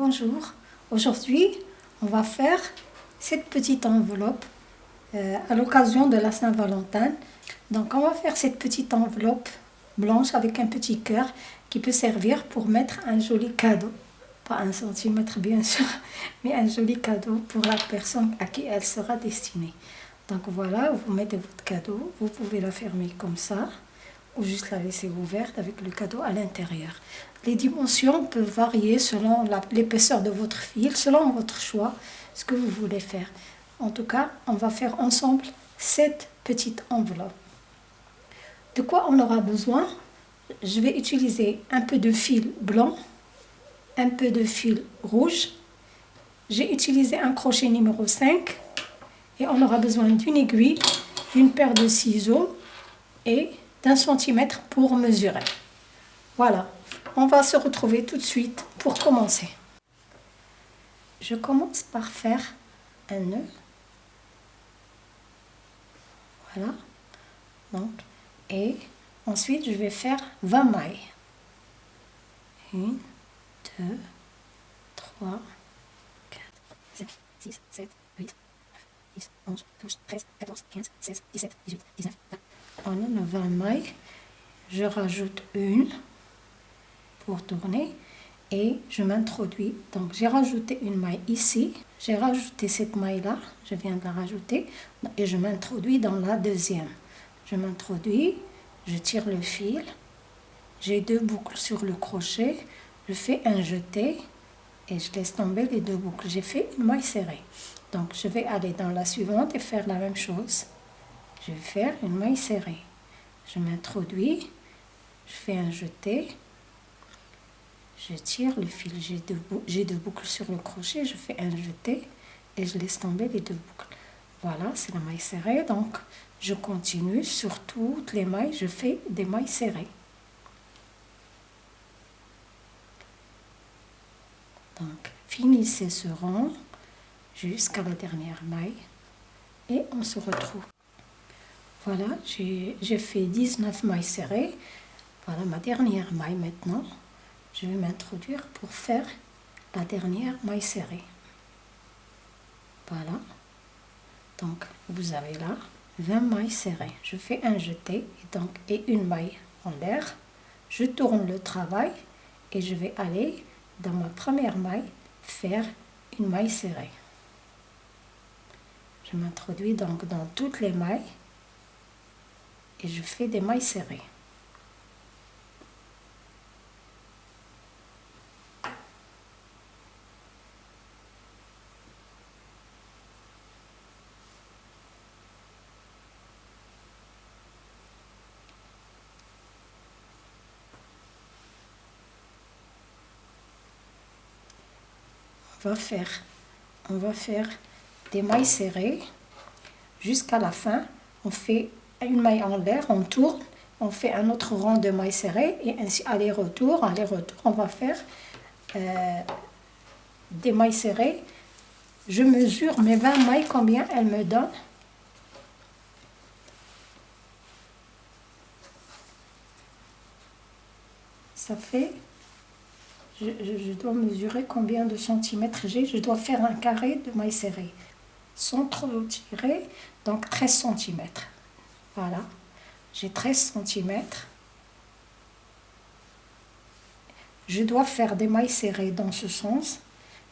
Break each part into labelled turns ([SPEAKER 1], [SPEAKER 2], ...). [SPEAKER 1] Bonjour, aujourd'hui on va faire cette petite enveloppe euh, à l'occasion de la Saint-Valentin. Donc on va faire cette petite enveloppe blanche avec un petit cœur qui peut servir pour mettre un joli cadeau. Pas un centimètre bien sûr, mais un joli cadeau pour la personne à qui elle sera destinée. Donc voilà, vous mettez votre cadeau, vous pouvez la fermer comme ça ou juste la laisser ouverte avec le cadeau à l'intérieur. Les dimensions peuvent varier selon l'épaisseur de votre fil, selon votre choix, ce que vous voulez faire. En tout cas, on va faire ensemble cette petite enveloppe. De quoi on aura besoin Je vais utiliser un peu de fil blanc, un peu de fil rouge. J'ai utilisé un crochet numéro 5 et on aura besoin d'une aiguille, d'une paire de ciseaux et d'un centimètre pour mesurer. Voilà, on va se retrouver tout de suite pour commencer. Je commence par faire un nœud. Voilà. Donc, et ensuite, je vais faire 20 mailles. 1, 2, 3, 4, 5, 6, 7, 8, 9, 10, 11, 12, 13, 14, 15, 16, 17, 18, 19, 20 on a 20 mailles je rajoute une pour tourner et je m'introduis donc j'ai rajouté une maille ici j'ai rajouté cette maille là je viens de la rajouter et je m'introduis dans la deuxième je m'introduis je tire le fil j'ai deux boucles sur le crochet je fais un jeté et je laisse tomber les deux boucles j'ai fait une maille serrée donc je vais aller dans la suivante et faire la même chose je vais faire une maille serrée. Je m'introduis, je fais un jeté, je tire le fil, j'ai deux, deux, boucles sur le crochet, je fais un jeté et je laisse tomber les deux boucles. Voilà, c'est la maille serrée, donc je continue sur toutes les mailles, je fais des mailles serrées. Donc, finissez ce rang jusqu'à la dernière maille et on se retrouve. Voilà, j'ai fait 19 mailles serrées. Voilà ma dernière maille maintenant. Je vais m'introduire pour faire la dernière maille serrée. Voilà. Donc, vous avez là 20 mailles serrées. Je fais un jeté et, donc, et une maille en l'air. Je tourne le travail et je vais aller dans ma première maille faire une maille serrée. Je m'introduis donc dans toutes les mailles et je fais des mailles serrées. On va faire on va faire des mailles serrées jusqu'à la fin on fait une maille en l'air, on tourne, on fait un autre rang de mailles serrées et ainsi aller-retour, aller-retour, on va faire euh, des mailles serrées. Je mesure mes 20 mailles, combien elles me donnent. Ça fait, je, dois mesurer combien de centimètres j'ai, je dois faire un carré de mailles serrées. Sans trop tirer, donc 13 centimètres. Voilà, j'ai 13 cm. Je dois faire des mailles serrées dans ce sens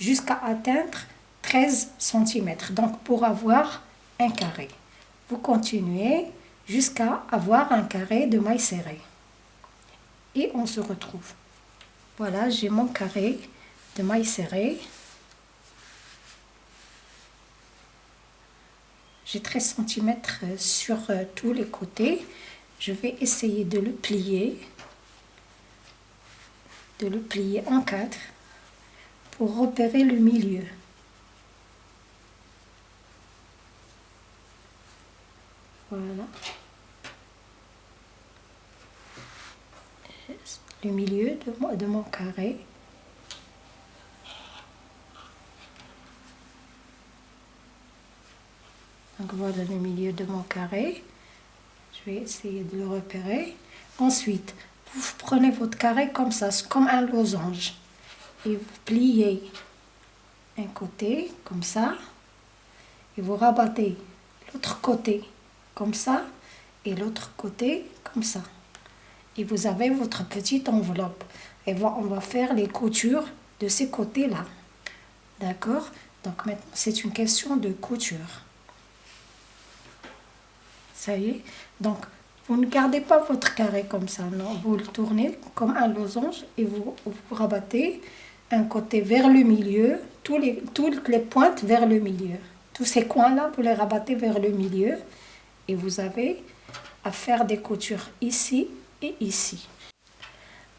[SPEAKER 1] jusqu'à atteindre 13 cm. Donc pour avoir un carré. Vous continuez jusqu'à avoir un carré de mailles serrées. Et on se retrouve. Voilà, j'ai mon carré de mailles serrées. j'ai 13 cm euh, sur euh, tous les côtés. Je vais essayer de le plier, de le plier en quatre pour repérer le milieu. Voilà. Le milieu de mon carré. dans le milieu de mon carré. Je vais essayer de le repérer. Ensuite, vous prenez votre carré comme ça, comme un losange. Et vous pliez un côté, comme ça. Et vous rabattez l'autre côté, comme ça. Et l'autre côté, comme ça. Et vous avez votre petite enveloppe. Et on va faire les coutures de ces côtés-là. D'accord donc maintenant, c'est une question de couture ça y est. Donc, vous ne gardez pas votre carré comme ça, non. Vous le tournez comme un losange et vous, rabattez un côté vers le milieu, tous les, toutes les pointes vers le milieu. Tous ces coins-là, vous les rabattez vers le milieu et vous avez à faire des coutures ici et ici.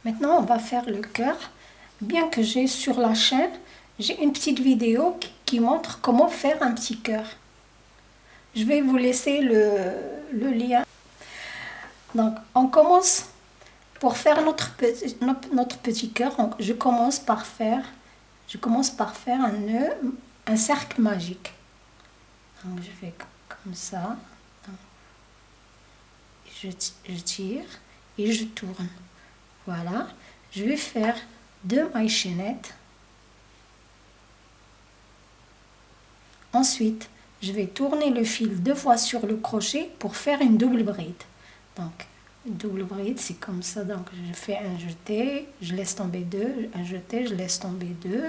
[SPEAKER 1] Maintenant, on va faire le cœur. Bien que j'ai sur la chaîne, j'ai une petite vidéo qui montre comment faire un petit cœur. Je vais vous laisser le, lien. Donc, on commence pour faire notre petit, notre petit cœur. Je commence par faire, je commence par faire un nœud, un cercle magique. Donc, je fais comme ça. je tire et je tourne. Voilà. Je vais faire deux mailles chaînettes. Ensuite, je vais tourner le fil deux fois sur le crochet pour faire une double bride donc double bride c'est comme ça donc je fais un jeté je laisse tomber deux un jeté je laisse tomber deux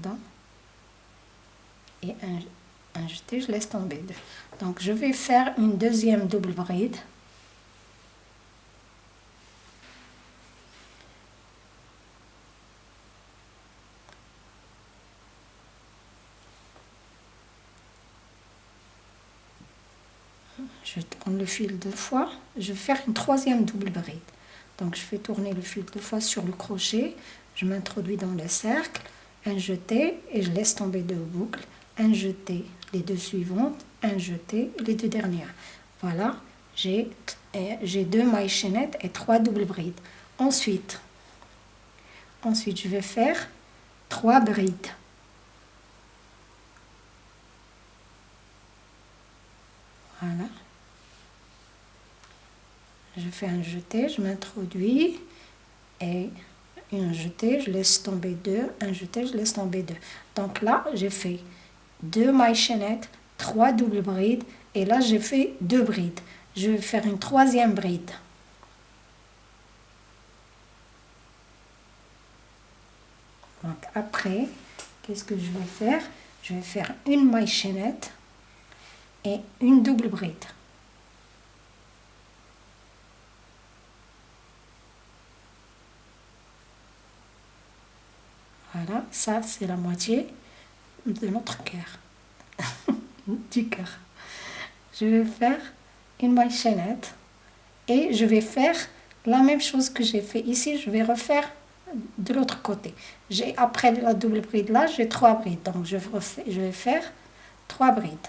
[SPEAKER 1] pardon et un, un jeté je laisse tomber deux donc je vais faire une deuxième double bride Je tourne le fil deux fois. Je vais faire une troisième double bride. Donc je fais tourner le fil deux fois sur le crochet. Je m'introduis dans le cercle. Un jeté et je laisse tomber deux boucles. Un jeté, les deux suivantes. Un jeté, les deux dernières. Voilà, j'ai deux mailles chaînettes et trois doubles brides. Ensuite, ensuite je vais faire trois brides. Je fais un jeté, je m'introduis et un jeté, je laisse tomber deux, un jeté, je laisse tomber deux. Donc là, j'ai fait deux mailles chaînettes, trois doubles brides et là, j'ai fait deux brides. Je vais faire une troisième bride. Donc après, qu'est-ce que je vais faire Je vais faire une maille chaînette et une double bride. ça c'est la moitié de notre cœur, du cœur. Je vais faire une chaînette et je vais faire la même chose que j'ai fait ici, je vais refaire de l'autre côté. J'ai Après la double bride là, j'ai trois brides, donc je, je vais faire trois brides.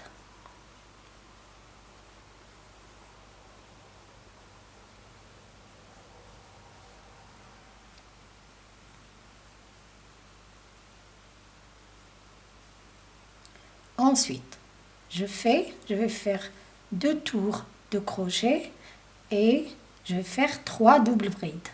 [SPEAKER 1] Ensuite, je fais, je vais faire deux tours de crochet et je vais faire trois doubles brides.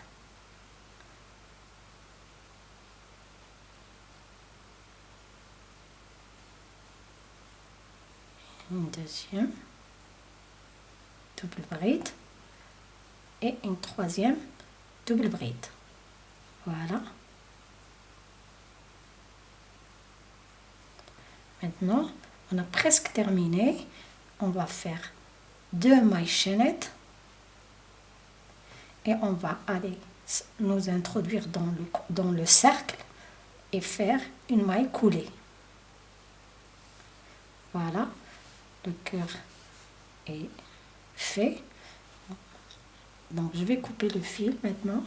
[SPEAKER 1] Une deuxième double bride et une troisième double bride. Voilà. Maintenant, on a presque terminé on va faire deux mailles chaînettes et on va aller nous introduire dans le, dans le cercle et faire une maille coulée voilà le cœur est fait donc je vais couper le fil maintenant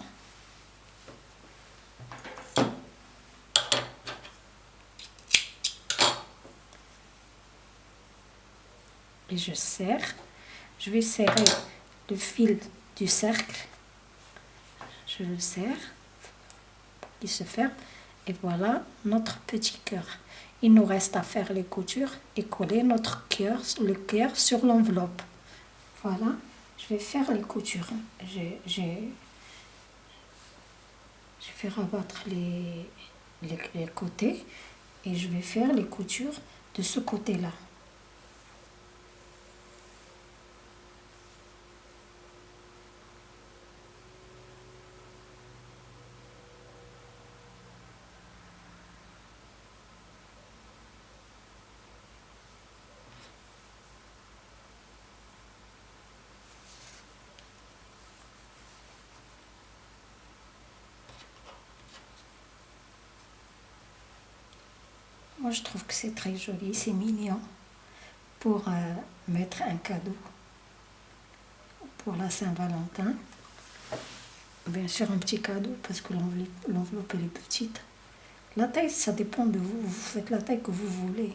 [SPEAKER 1] je serre. Je vais serrer le fil du cercle. Je le serre. Il se ferme. Et voilà notre petit cœur. Il nous reste à faire les coutures et coller notre cœur, le cœur sur l'enveloppe. Voilà, je vais faire les coutures. Je, je, je vais rabattre les côtés et je vais faire les coutures de ce côté-là. Moi, je trouve que c'est très joli, c'est mignon pour euh, mettre un cadeau pour la Saint-Valentin. Bien sûr, un petit cadeau parce que l'enveloppe est petite. La taille, ça dépend de vous. Vous faites la taille que vous voulez.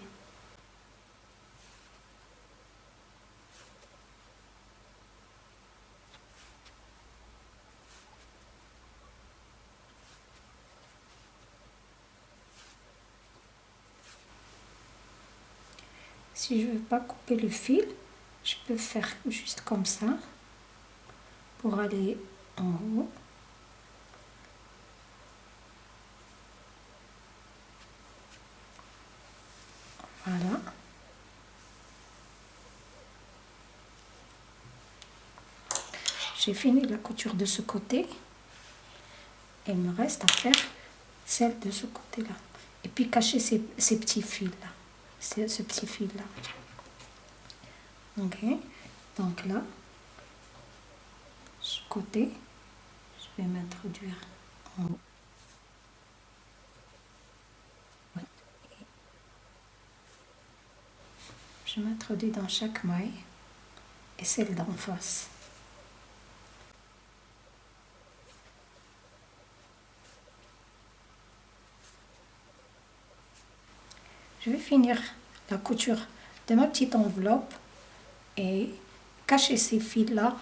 [SPEAKER 1] si je veux pas couper le fil, je peux faire juste comme ça pour aller en haut. Voilà. J'ai fini la couture de ce côté. Et il me reste à faire celle de ce côté-là. Et puis cacher ces petits fils-là c'est ce petit fil là. Ok, donc là, ce côté, je vais m'introduire en haut. Je m'introduis dans chaque maille et celle d'en face. je vais finir la couture de ma petite enveloppe et cacher ces fils là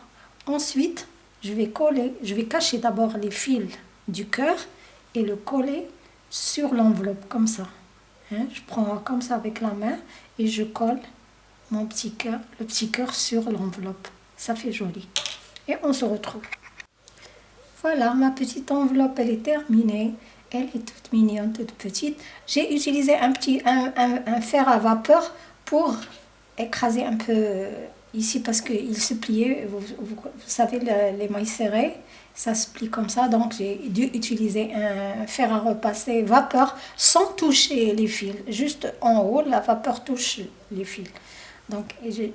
[SPEAKER 1] ensuite je vais coller je vais cacher d'abord les fils du cœur et le coller sur l'enveloppe comme ça hein. je prends comme ça avec la main et je colle mon petit cœur le petit cœur sur l'enveloppe ça fait joli et on se retrouve voilà ma petite enveloppe elle est terminée elle est toute mignonne, toute petite. J'ai utilisé un petit un, fer à vapeur pour écraser un peu euh, ici parce qu'il se pliait. Vous, savez, les mailles serrées, ça se plie comme ça. Donc j'ai dû utiliser un fer à repasser vapeur sans toucher les fils. Juste en haut, la vapeur touche les fils. Donc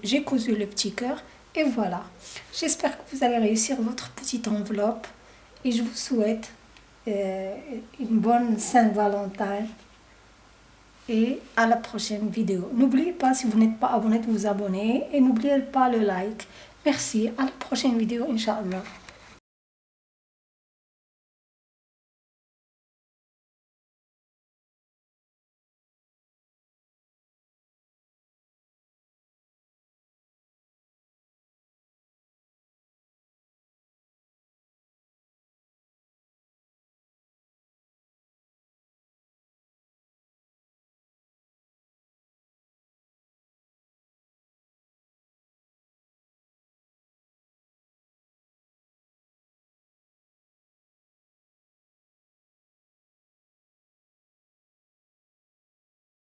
[SPEAKER 1] j'ai cousu le petit cœur et voilà. J'espère que vous allez réussir votre petite enveloppe et je vous souhaite euh, une bonne Saint-Valentin et à la prochaine vidéo. N'oubliez pas, si vous n'êtes pas abonné, de vous abonner et n'oubliez pas le like. Merci, à la prochaine vidéo, Inch'Allah.